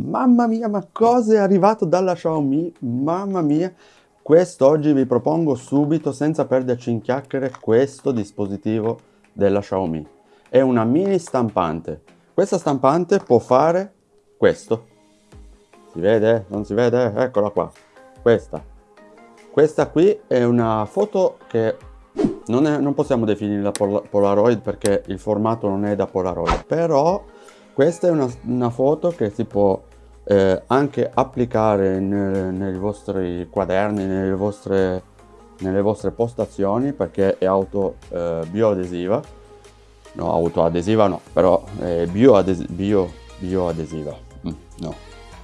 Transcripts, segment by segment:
Mamma mia, ma cosa è arrivato dalla Xiaomi? Mamma mia. Quest'oggi vi propongo subito, senza perderci in chiacchiere, questo dispositivo della Xiaomi. È una mini stampante. Questa stampante può fare questo. Si vede? Non si vede? Eccola qua. Questa. Questa qui è una foto che non, è, non possiamo definirla pol Polaroid perché il formato non è da Polaroid. Però questa è una, una foto che si può eh, anche applicare nel, nei vostri quaderni, nelle vostre, nelle vostre postazioni perché è auto eh, bioadesiva. No, autoadesiva no, però è bioadesiva. Bio, bioadesiva. Mm, no,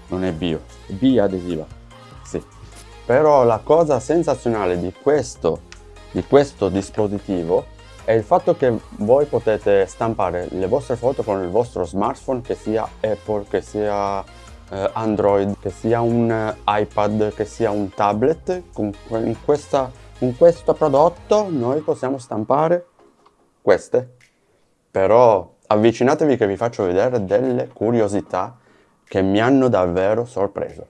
non è bio, è biadesiva. Sì. Però la cosa sensazionale di questo, di questo dispositivo è il fatto che voi potete stampare le vostre foto con il vostro smartphone che sia Apple, che sia Android, che sia un eh, iPad, che sia un tablet. Con, questa, con questo prodotto noi possiamo stampare queste. Però avvicinatevi che vi faccio vedere delle curiosità che mi hanno davvero sorpreso.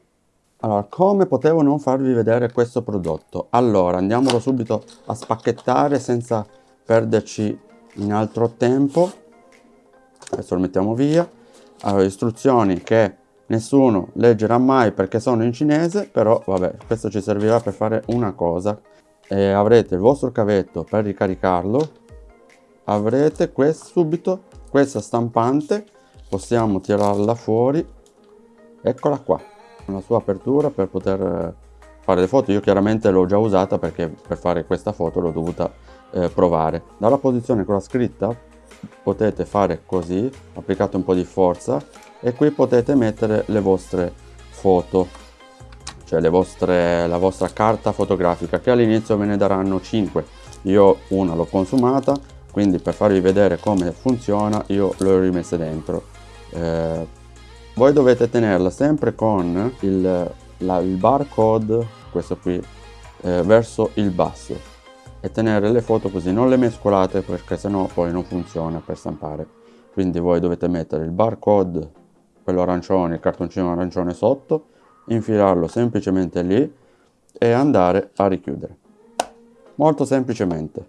Allora, come potevo non farvi vedere questo prodotto? Allora, andiamolo subito a spacchettare senza perderci in altro tempo adesso lo mettiamo via allora istruzioni che nessuno leggerà mai perché sono in cinese però vabbè questo ci servirà per fare una cosa. E avrete il vostro cavetto per ricaricarlo. Avrete questo subito questa stampante. Possiamo tirarla fuori. Eccola qua. La sua apertura per poter fare le foto. Io chiaramente l'ho già usata perché per fare questa foto l'ho dovuta eh, provare. Dalla posizione con la scritta potete fare così. Applicate un po di forza e qui potete mettere le vostre foto cioè le vostre la vostra carta fotografica che all'inizio ve ne daranno 5 io una l'ho consumata quindi per farvi vedere come funziona io l'ho rimessa dentro. Eh, voi dovete tenerla sempre con il la, il barcode, questo qui, eh, verso il basso e tenere le foto così, non le mescolate perché sennò poi non funziona per stampare. Quindi voi dovete mettere il barcode, quello arancione, il cartoncino arancione sotto, infilarlo semplicemente lì e andare a richiudere. Molto semplicemente.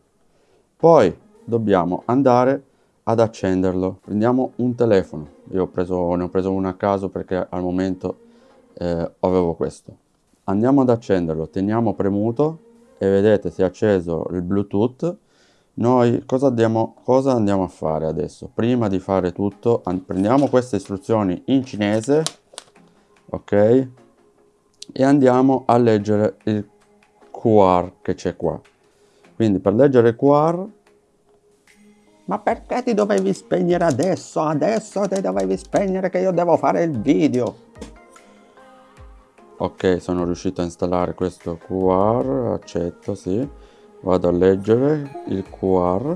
Poi dobbiamo andare ad accenderlo. Prendiamo un telefono. Io ho preso, ne ho preso uno a caso perché al momento eh, avevo questo andiamo ad accenderlo teniamo premuto e vedete si è acceso il bluetooth noi cosa andiamo, cosa andiamo a fare adesso? Prima di fare tutto prendiamo queste istruzioni in cinese ok? E andiamo a leggere il QR che c'è qua. Quindi per leggere il QR ma perché ti dovevi spegnere adesso? Adesso ti dovevi spegnere che io devo fare il video. Ok sono riuscito a installare questo QR accetto sì vado a leggere il QR.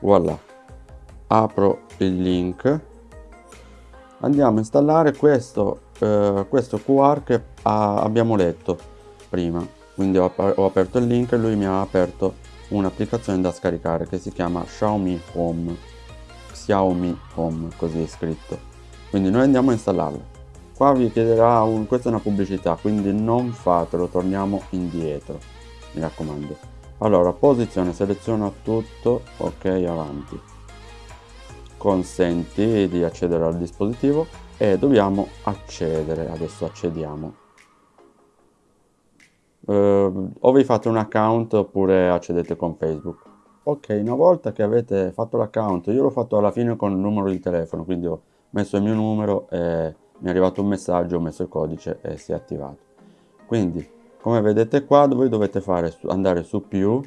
Voilà. Apro il link. Andiamo a installare questo, eh, questo QR che ha, abbiamo letto prima. Quindi ho, ho aperto il link e lui mi ha aperto un'applicazione da scaricare che si chiama Xiaomi Home. Xiaomi Home così è scritto. Quindi noi andiamo a installarlo. Qua vi chiederà un questa è una pubblicità quindi non fatelo torniamo indietro mi raccomando. Allora posizione seleziona tutto ok avanti. Consenti di accedere al dispositivo e dobbiamo accedere adesso accediamo. Uh, o vi fate un account oppure accedete con facebook. Ok una volta che avete fatto l'account io l'ho fatto alla fine con il numero di telefono quindi ho messo il mio numero e mi è arrivato un messaggio, ho messo il codice e si è attivato. Quindi, come vedete qua, voi dovete fare, andare su più,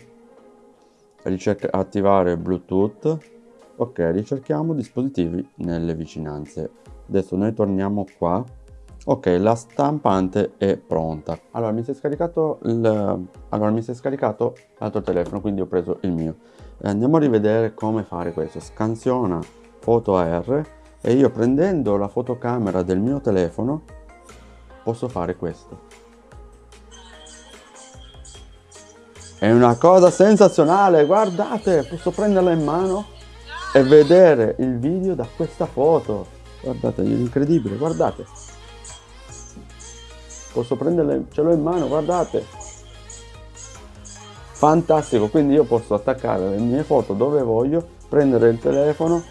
attivare Bluetooth, ok, ricerchiamo dispositivi nelle vicinanze. Adesso noi torniamo qua, ok, la stampante è pronta. Allora, mi si è scaricato allora, mi si è scaricato l'altro telefono, quindi ho preso il mio. Andiamo a rivedere come fare questo. Scansiona foto AR e io prendendo la fotocamera del mio telefono posso fare questo è una cosa sensazionale guardate posso prenderla in mano e vedere il video da questa foto guardate, incredibile, guardate. Posso prenderle, ce l'ho in mano, guardate. Fantastico, quindi io posso attaccare le mie foto dove voglio, prendere il telefono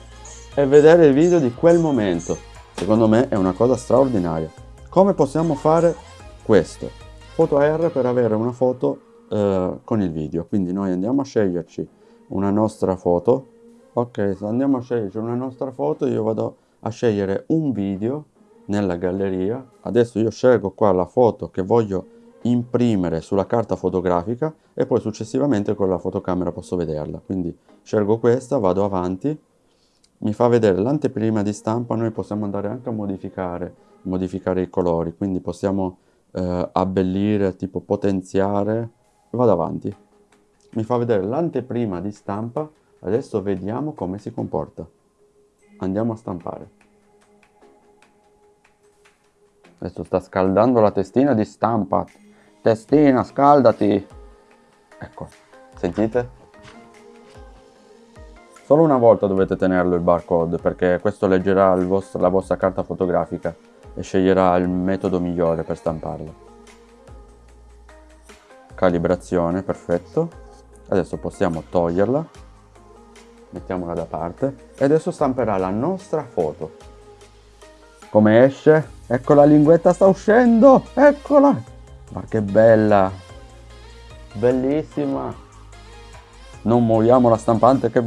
e vedere il video di quel momento. Secondo me è una cosa straordinaria. Come possiamo fare questo? Foto AR per avere una foto eh, con il video. Quindi noi andiamo a sceglierci una nostra foto. Ok, se andiamo a sceglierci una nostra foto, io vado a scegliere un video nella galleria. Adesso io scelgo qua la foto che voglio imprimere sulla carta fotografica e poi successivamente con la fotocamera posso vederla. Quindi scelgo questa, vado avanti, mi fa vedere l'anteprima di stampa, noi possiamo andare anche a modificare, modificare i colori, quindi possiamo eh, abbellire, tipo potenziare, vado avanti. Mi fa vedere l'anteprima di stampa, adesso vediamo come si comporta. Andiamo a stampare. Adesso sta scaldando la testina di stampa. Testina, scaldati! Ecco, sentite? Solo una volta dovete tenerlo il barcode perché questo leggerà vostro, la vostra carta fotografica e sceglierà il metodo migliore per stamparla. Calibrazione, perfetto. Adesso possiamo toglierla, mettiamola da parte e adesso stamperà la nostra foto. Come esce? Ecco la linguetta sta uscendo, eccola! Ma che bella! Bellissima! non muoviamo la stampante che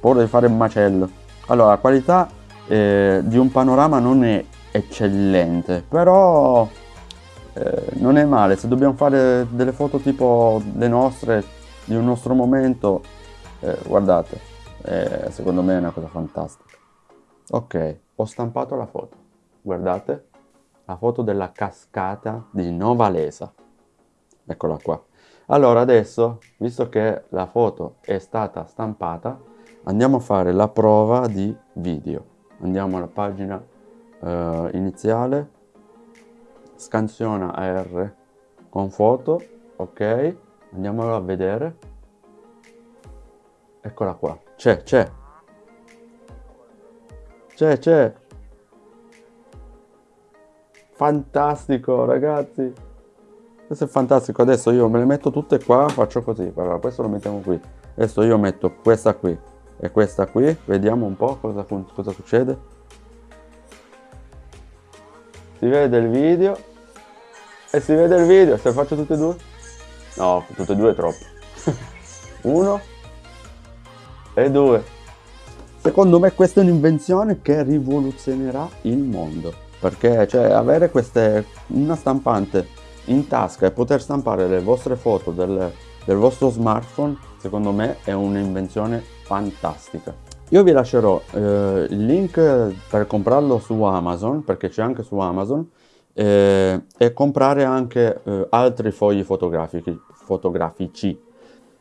paura fare il macello allora la qualità eh, di un panorama non è eccellente però eh, non è male se dobbiamo fare delle foto tipo le nostre di un nostro momento eh, guardate eh, secondo me è una cosa fantastica. Ok ho stampato la foto guardate la foto della cascata di Novalesa eccola qua. Allora adesso, visto che la foto è stata stampata, andiamo a fare la prova di video. Andiamo alla pagina eh, iniziale, scansiona AR con foto, ok, andiamolo a vedere. Eccola qua, c'è, c'è. C'è, c'è. Fantastico ragazzi. Questo è fantastico. Adesso io me le metto tutte qua faccio così. Allora questo lo mettiamo qui. Adesso io metto questa qui e questa qui. Vediamo un po' cosa, cosa succede si vede il video. E si vede il video se faccio tutte e due? No tutte e due è troppo. Uno e due. Secondo me questa è un'invenzione che rivoluzionerà il mondo perché cioè avere queste una stampante in tasca e poter stampare le vostre foto del, del vostro smartphone secondo me è un'invenzione fantastica io vi lascerò eh, il link per comprarlo su Amazon perché c'è anche su Amazon eh, e comprare anche eh, altri fogli fotografici,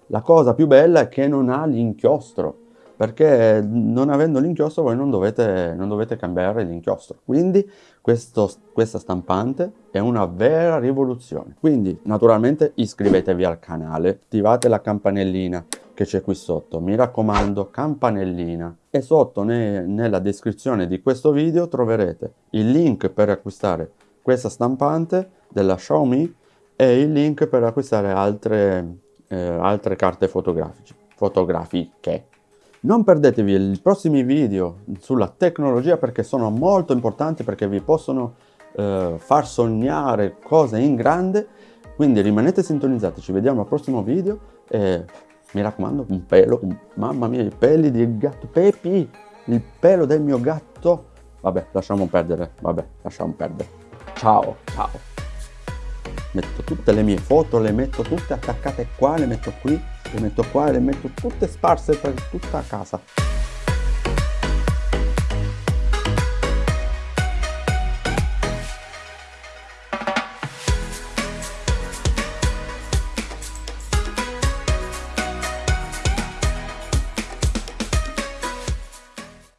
la cosa più bella è che non ha l'inchiostro perché non avendo l'inchiostro voi non dovete, non dovete cambiare l'inchiostro. Quindi questo, questa stampante è una vera rivoluzione. Quindi naturalmente iscrivetevi al canale attivate la campanellina che c'è qui sotto. Mi raccomando campanellina. E sotto ne, nella descrizione di questo video troverete il link per acquistare questa stampante della Xiaomi e il link per acquistare altre, eh, altre carte fotografiche. Non perdetevi i prossimi video sulla tecnologia perché sono molto importanti perché vi possono eh, far sognare cose in grande. Quindi rimanete sintonizzati, ci vediamo al prossimo video e mi raccomando un pelo, un, mamma mia i peli del gatto, Pepi, il pelo del mio gatto. Vabbè, lasciamo perdere, vabbè, lasciamo perdere. Ciao, ciao. Metto tutte le mie foto, le metto tutte attaccate qua, le metto qui le metto qua le metto tutte sparse per tutta casa